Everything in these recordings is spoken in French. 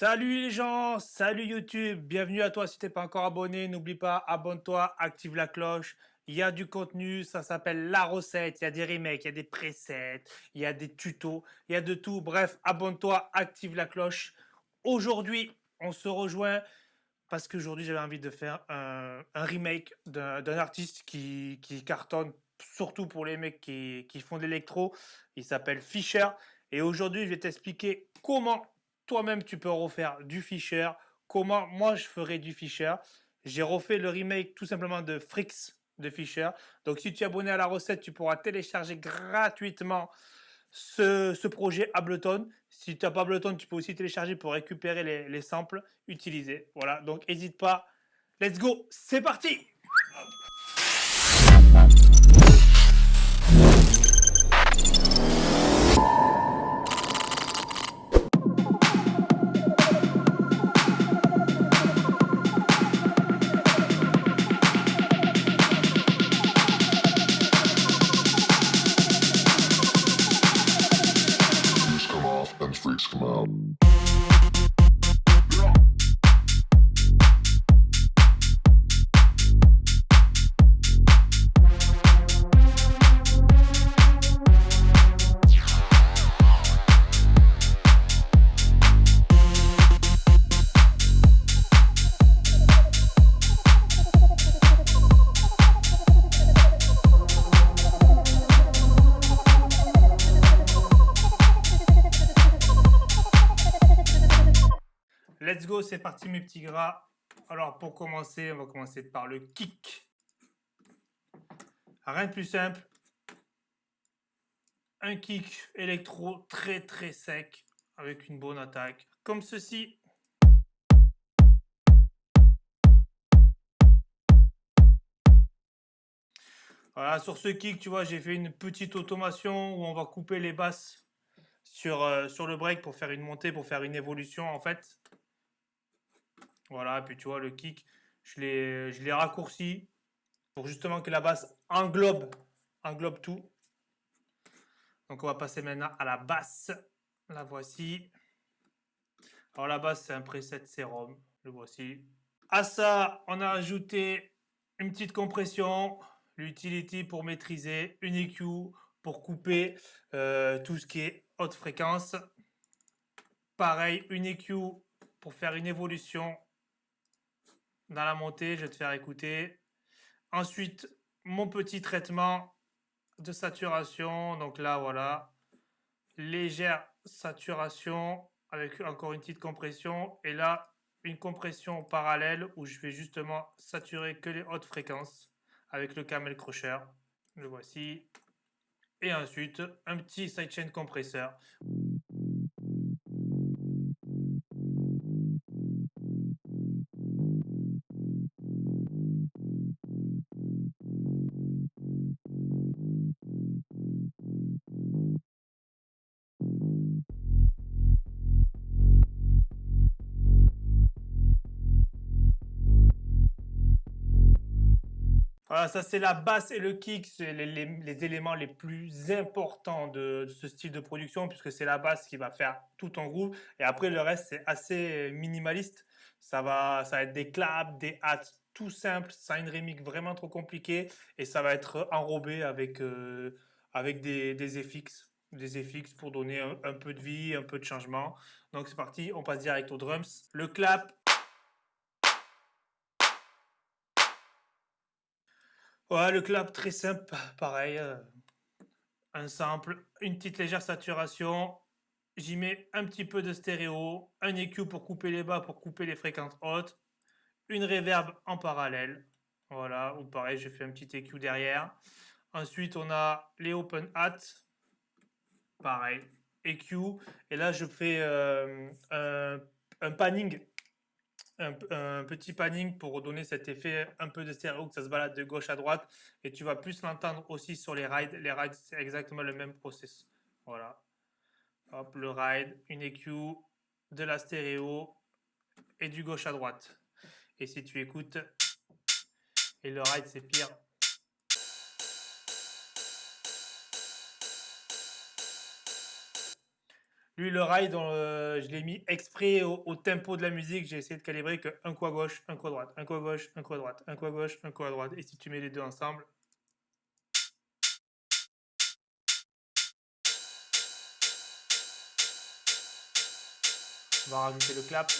Salut les gens, salut YouTube, bienvenue à toi si t'es pas encore abonné, n'oublie pas, abonne-toi, active la cloche, il y a du contenu, ça s'appelle la recette, il y a des remakes, il y a des presets, il y a des tutos, il y a de tout, bref, abonne-toi, active la cloche. Aujourd'hui, on se rejoint parce qu'aujourd'hui j'avais envie de faire un, remake d'un artiste qui, cartonne, surtout pour les mecs qui, qui font de l'électro, il s'appelle Fischer, et aujourd'hui je vais t'expliquer comment toi-même tu peux refaire du Fisher. Comment moi je ferais du Fisher? J'ai refait le remake tout simplement de Frix de Fisher. Donc si tu es abonné à la recette, tu pourras télécharger gratuitement ce, projet Ableton. Si tu n'as pas Ableton, tu peux aussi télécharger pour récupérer les, les samples utilisés. Voilà, donc n'hésite pas. Let's go, c'est parti c'est parti mes petits gras. Alors pour commencer, on va commencer par le kick. Rien de plus simple. Un kick électro très très sec avec une bonne attaque. Comme ceci. Voilà, sur ce kick, tu vois, j'ai fait une petite automation où on va couper les basses sur, euh, sur le break pour faire une montée, pour faire une évolution en fait. Voilà, puis tu vois, le kick, je l'ai raccourci pour justement que la basse englobe, englobe tout. Donc on va passer maintenant à la basse. La voici. Alors la basse, c'est un preset sérum. Le voici. À ça, on a ajouté une petite compression, l'utility pour maîtriser, une EQ pour couper euh, tout ce qui est haute fréquence. Pareil, une EQ pour faire une évolution dans la montée, je vais te faire écouter. Ensuite, mon petit traitement de saturation. Donc là, voilà, légère saturation avec encore une petite compression. Et là, une compression parallèle où je vais justement saturer que les hautes fréquences avec le camel crusher. Le voici. Et ensuite, un petit sidechain compresseur. Voilà, ça c'est la basse et le kick, c'est les, éléments les plus importants de, ce style de production, puisque c'est la basse qui va faire tout en groove. Et après, le reste, c'est assez minimaliste. Ça va, ça va être des claps, des hats, tout simple, sans une remix vraiment trop compliquée. Et ça va être enrobé avec, euh, avec des, des des FX pour donner un peu de vie, un peu de changement. Donc c'est parti, on passe direct aux drums. Le clap, Ouais, le clap très simple, pareil. Euh, un sample, une petite légère saturation. J'y mets un petit peu de stéréo, un EQ pour couper les bas, pour couper les fréquences hautes, une reverb en parallèle. Voilà, ou pareil, je fais un petit EQ derrière. Ensuite, on a les open hats. Pareil, EQ. Et là, je fais euh, un panning un, petit panning pour donner cet effet un peu de stéréo, que ça se balade de gauche à droite. Et tu vas plus l'entendre aussi sur les rides. Les rides, c'est exactement le même process. Voilà. Hop, le ride, une EQ, de la stéréo et du gauche à droite. Et si tu écoutes, et le ride, c'est pire. Lui, le ride, je l'ai mis exprès au, tempo de la musique. J'ai essayé de calibrer que un coup à gauche, un coup à droite, un coup à gauche, un coup à droite, un coup à gauche, un coup à droite. Et si tu mets les deux ensemble, on va rajouter le clap.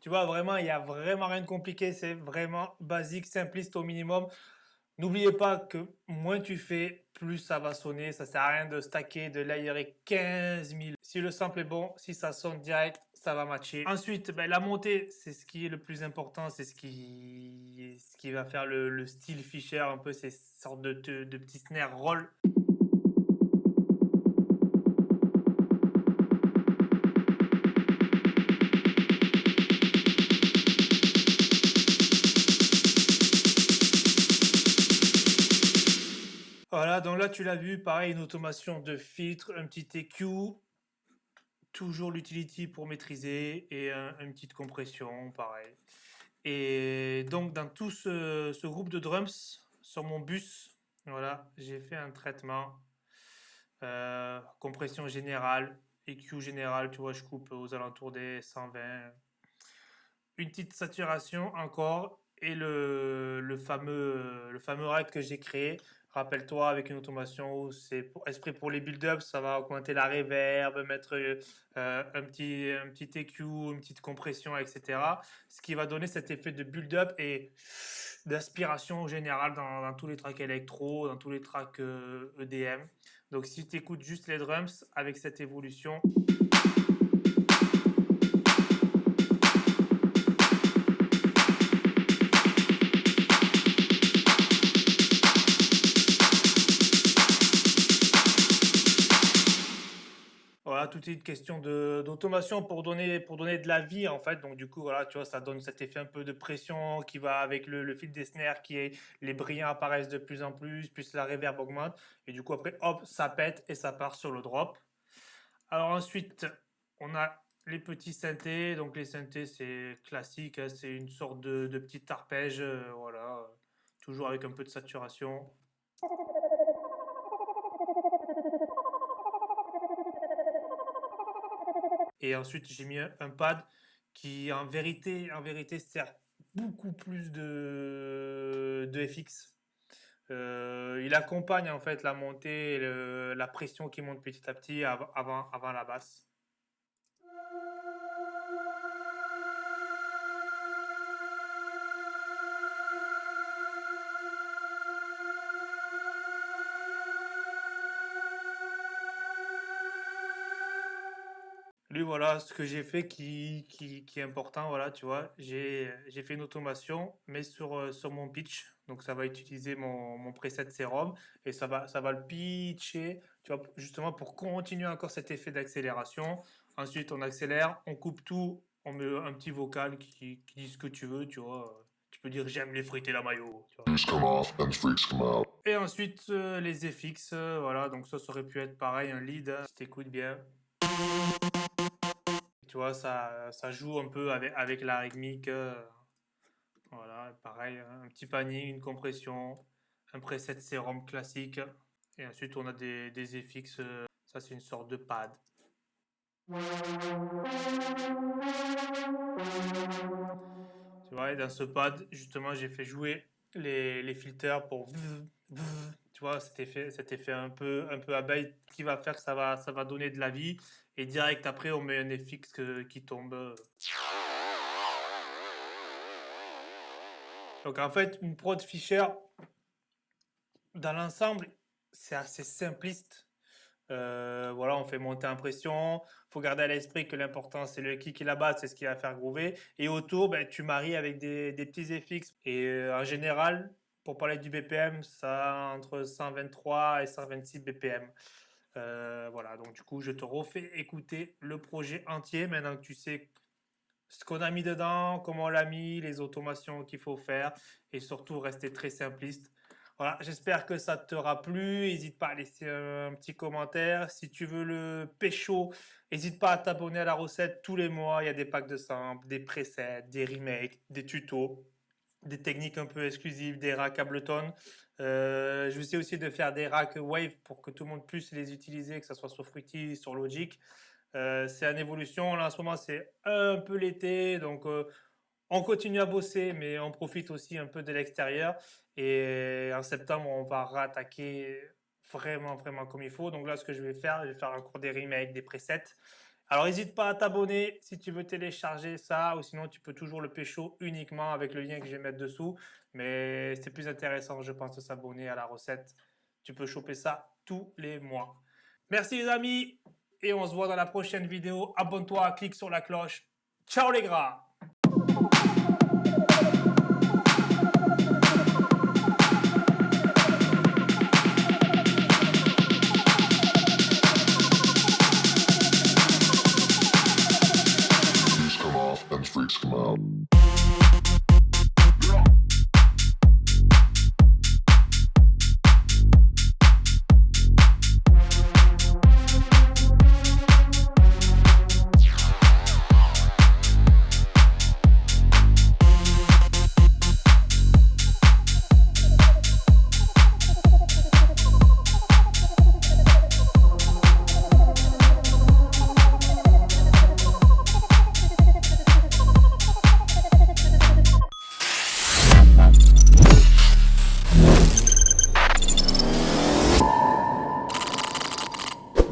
Tu vois, vraiment, il n'y a vraiment rien de compliqué. C'est vraiment basique, simpliste au minimum. N'oubliez pas que moins tu fais, plus ça va sonner. Ça sert à rien de stacker, de layerer 15 000. Si le sample est bon, si ça sonne direct, ça va matcher. Ensuite, ben, la montée, c'est ce qui est le plus important. C'est ce qui, ce qui va faire le, style Fisher, un peu ces sortes de, de, de petits snares roll. Tu l'as vu, pareil, une automation de filtre, un petit EQ, toujours l'utility pour maîtriser et une petite compression, pareil. Et donc dans tout ce, groupe de drums, sur mon bus, voilà, j'ai fait un traitement, euh, compression générale, EQ général, tu vois, je coupe aux alentours des 120. Une petite saturation encore et le fameux, le fameux rack que j'ai créé Rappelle-toi, avec une automation, c'est esprit pour les build-ups, ça va augmenter la reverb, mettre euh, un, petit, un petit EQ, une petite compression, etc. Ce qui va donner cet effet de build-up et d'aspiration générale dans, dans, tous les tracks électro, dans tous les tracks EDM. E Donc si tu écoutes juste les drums avec cette évolution... une question d'automation pour donner, pour donner de la vie, en fait. Donc, du coup, voilà, tu vois, ça donne cet effet un peu de pression qui va avec le, fil des snares, qui est, les brillants apparaissent de plus en plus, plus la reverb augmente. Et du coup, après, hop, ça pète et ça part sur le drop. Alors ensuite, on a les petits synthés. Donc, les synthés, c'est classique, hein, c'est une sorte de, de petit arpège, euh, voilà, toujours avec un peu de saturation. Et ensuite, j'ai mis un pad qui, en vérité, en vérité sert beaucoup plus de, de FX. Euh, il accompagne en fait la montée, la pression qui monte petit à petit avant, avant la basse. Voilà, ce que j'ai fait qui, qui, qui, est important, voilà, tu vois, j'ai fait une automation, mais sur, euh, sur mon pitch. Donc, ça va utiliser mon, mon preset sérum et ça va, ça va le pitcher, tu vois, justement pour continuer encore cet effet d'accélération. Ensuite, on accélère, on coupe tout, on met un petit vocal qui, qui dit ce que tu veux, tu vois. Tu peux dire j'aime les frites et la maillot. Et ensuite, euh, les FX, euh, voilà, donc ça, ça aurait pu être pareil, un lead, hein, si t'écoutes bien. Tu vois, ça, ça joue un peu avec, avec la rythmique. Euh, voilà, pareil, un petit panier, une compression, un preset sérum classique. Et ensuite, on a des, des. Euh, ça, c'est une sorte de pad. Tu vois, dans ce pad, justement, j'ai fait jouer les, les filters pour tu vois, cet effet, cet effet un peu, un peu abeille qui va faire que ça va, ça va donner de la vie. Et direct après, on met un FX qui tombe. Donc en fait, une prod Fisher, dans l'ensemble, c'est assez simpliste. Euh, voilà, on fait monter impression. faut garder à l'esprit que l'important, c'est le kick et la basse, c'est ce qui va faire groover. Et autour, ben, tu maries avec des, des petits FX. Et euh, en général, pour parler du BPM, ça entre 123 et 126 BPM. Euh, voilà, donc du coup, je te refais écouter le projet entier maintenant que tu sais ce qu'on a mis dedans, comment on l'a mis, les automations qu'il faut faire et surtout rester très simpliste. Voilà, j'espère que ça t'aura plu. N'hésite pas à laisser un petit commentaire. Si tu veux le pécho, n'hésite pas à t'abonner à la recette tous les mois. Il y a des packs de samples, des presets, des remakes, des tutos, des techniques un peu exclusives, des racks Ableton. Euh, je essayer aussi de faire des racks Wave pour que tout le monde puisse les utiliser, que ce soit sur Fruity, sur Logic. Euh, c'est en évolution. Là, en ce moment, c'est un peu l'été. Donc, euh, on continue à bosser, mais on profite aussi un peu de l'extérieur. Et en septembre, on va rattaquer vraiment, vraiment comme il faut. Donc là, ce que je vais faire, je vais faire encore des remakes, des presets. Alors, n'hésite pas à t'abonner si tu veux télécharger ça, ou sinon, tu peux toujours le pécho uniquement avec le lien que je vais mettre dessous. Mais c'est plus intéressant, je pense, de s'abonner à la recette. Tu peux choper ça tous les mois. Merci les amis, et on se voit dans la prochaine vidéo. Abonne-toi, clique sur la cloche. Ciao les gras